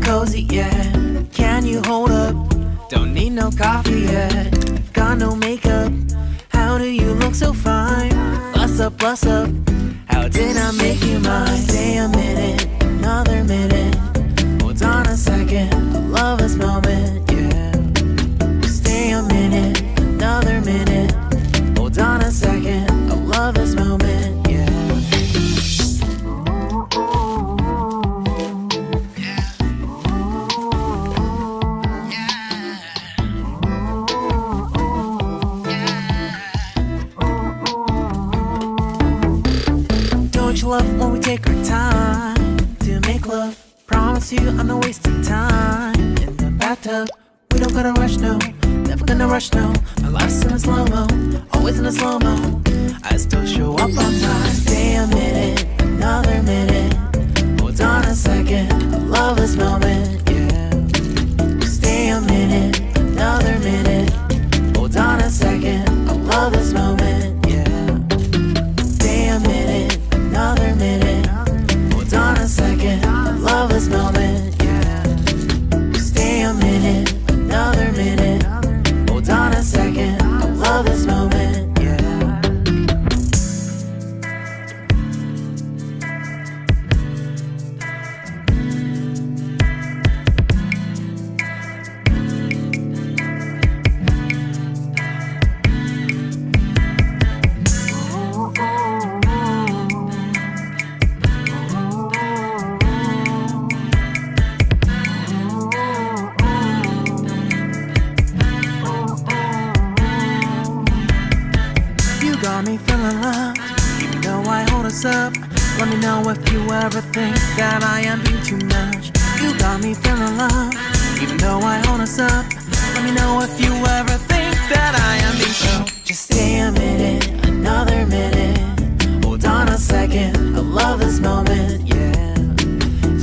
cozy, yeah. Can you hold up? Don't need no coffee yet. Got no makeup. How do you look so fine? Bust up, bust up. How did I make you mine? Stay a minute, another minute. Hold on a second, love this moment, yeah. Promise you I'm not wasting time in the bathtub. We don't gotta rush, no. Never gonna rush, no. My life's in a slow mo, always in a slow mo. I still show up on time. Stay a minute, another Stay Let me know if you ever think that I am being too much. You got me feeling love, even though I own us up Let me know if you ever think that I am being so. Just stay a minute, another minute. Hold on a second, I love this moment, yeah.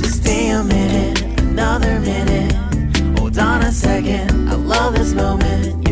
Just stay a minute, another minute. Hold on a second, I love this moment, yeah.